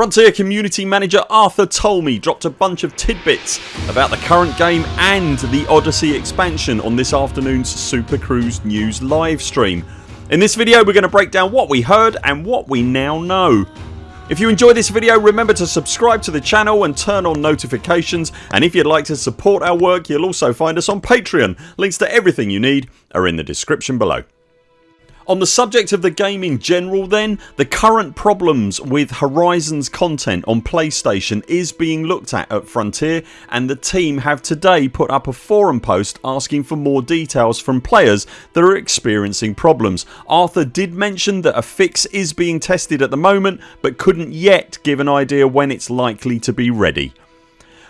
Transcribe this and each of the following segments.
Frontier community manager Arthur Tolmie dropped a bunch of tidbits about the current game and the Odyssey expansion on this afternoon's Super Cruise News livestream. In this video we're going to break down what we heard and what we now know. If you enjoy this video remember to subscribe to the channel and turn on notifications and if you'd like to support our work you'll also find us on Patreon. Links to everything you need are in the description below. On the subject of the game in general then the current problems with Horizons content on PlayStation is being looked at at Frontier and the team have today put up a forum post asking for more details from players that are experiencing problems. Arthur did mention that a fix is being tested at the moment but couldn't yet give an idea when it's likely to be ready.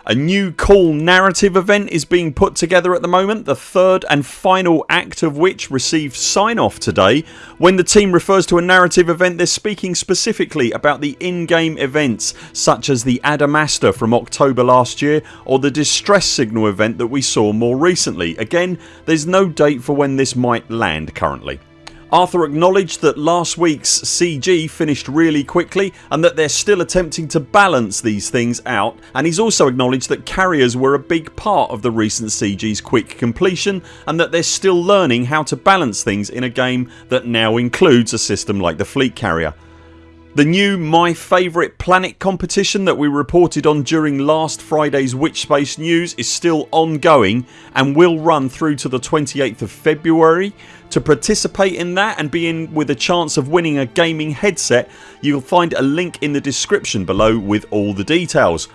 A new cool narrative event is being put together at the moment the third and final act of which received sign off today. When the team refers to a narrative event they're speaking specifically about the in-game events such as the Adamastor from October last year or the Distress Signal event that we saw more recently. Again there's no date for when this might land currently. Arthur acknowledged that last weeks CG finished really quickly and that they're still attempting to balance these things out and he's also acknowledged that carriers were a big part of the recent CG's quick completion and that they're still learning how to balance things in a game that now includes a system like the fleet carrier. The new My Favourite Planet competition that we reported on during last Friday's Witchspace news is still ongoing and will run through to the 28th of February. To participate in that and be in with a chance of winning a gaming headset you'll find a link in the description below with all the details.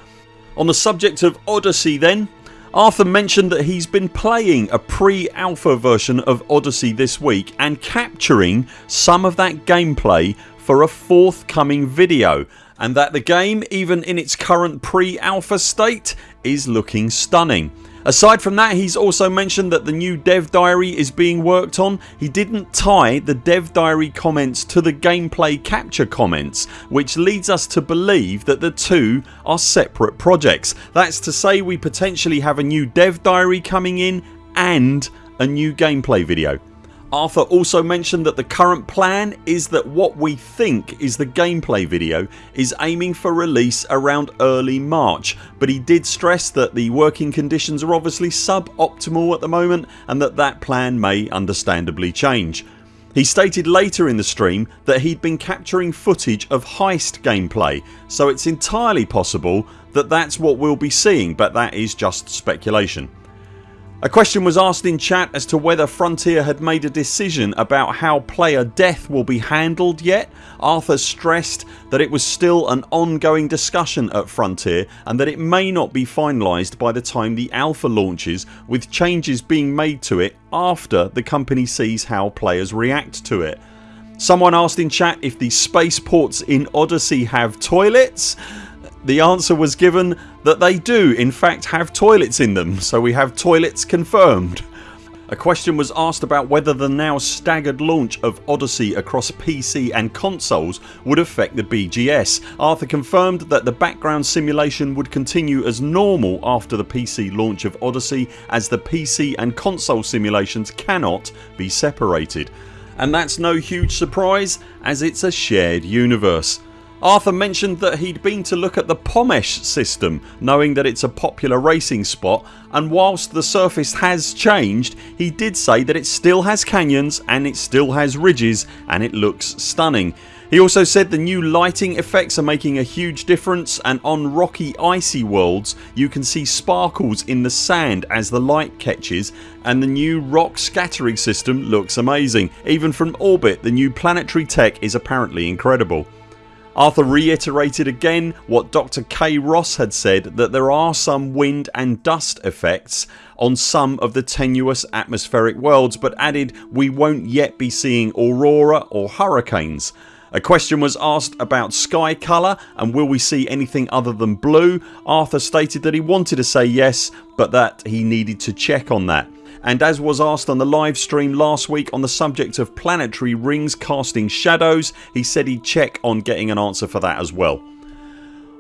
On the subject of Odyssey then Arthur mentioned that he's been playing a pre-alpha version of Odyssey this week and capturing some of that gameplay for a forthcoming video and that the game even in its current pre-alpha state is looking stunning. Aside from that he's also mentioned that the new dev diary is being worked on. He didn't tie the dev diary comments to the gameplay capture comments which leads us to believe that the two are separate projects. That's to say we potentially have a new dev diary coming in and a new gameplay video. Arthur also mentioned that the current plan is that what we think is the gameplay video is aiming for release around early March but he did stress that the working conditions are obviously suboptimal at the moment and that that plan may understandably change. He stated later in the stream that he'd been capturing footage of heist gameplay so it's entirely possible that that's what we'll be seeing but that is just speculation. A question was asked in chat as to whether Frontier had made a decision about how player death will be handled yet. Arthur stressed that it was still an ongoing discussion at Frontier and that it may not be finalised by the time the alpha launches with changes being made to it after the company sees how players react to it. Someone asked in chat if the spaceports in Odyssey have toilets the answer was given that they do in fact have toilets in them so we have toilets confirmed. A question was asked about whether the now staggered launch of Odyssey across PC and consoles would affect the BGS. Arthur confirmed that the background simulation would continue as normal after the PC launch of Odyssey as the PC and console simulations cannot be separated. And that's no huge surprise as it's a shared universe. Arthur mentioned that he'd been to look at the Pomesh system knowing that it's a popular racing spot and whilst the surface has changed he did say that it still has canyons and it still has ridges and it looks stunning. He also said the new lighting effects are making a huge difference and on rocky icy worlds you can see sparkles in the sand as the light catches and the new rock scattering system looks amazing. Even from orbit the new planetary tech is apparently incredible. Arthur reiterated again what Dr Kay Ross had said that there are some wind and dust effects on some of the tenuous atmospheric worlds but added we won't yet be seeing aurora or hurricanes. A question was asked about sky colour and will we see anything other than blue. Arthur stated that he wanted to say yes but that he needed to check on that and as was asked on the live stream last week on the subject of planetary rings casting shadows he said he'd check on getting an answer for that as well.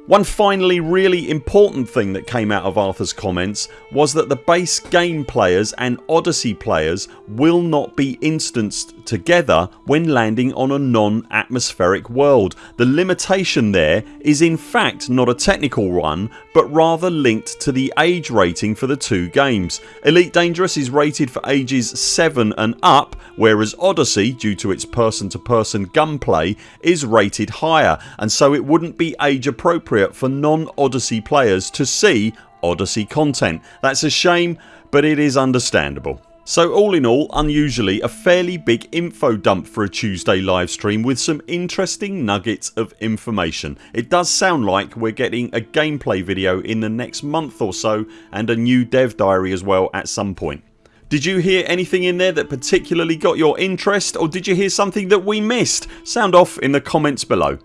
One finally really important thing that came out of Arthurs comments was that the base game players and Odyssey players will not be instanced together when landing on a non-atmospheric world. The limitation there is in fact not a technical one but rather linked to the age rating for the two games. Elite Dangerous is rated for ages 7 and up whereas Odyssey due to its person to person gunplay is rated higher and so it wouldn't be age appropriate for non Odyssey players to see Odyssey content. That's a shame but it is understandable. So all in all unusually a fairly big info dump for a Tuesday livestream with some interesting nuggets of information. It does sound like we're getting a gameplay video in the next month or so and a new dev diary as well at some point. Did you hear anything in there that particularly got your interest or did you hear something that we missed? Sound off in the comments below.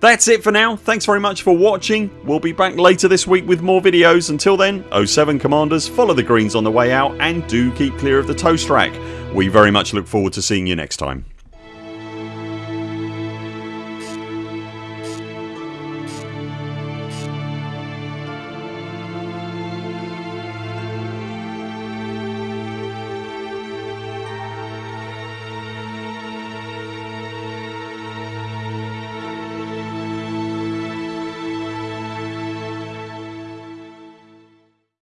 That's it for now. Thanks very much for watching. We'll be back later this week with more videos. Until then 0 7 CMDRs follow the greens on the way out and do keep clear of the toast rack. We very much look forward to seeing you next time.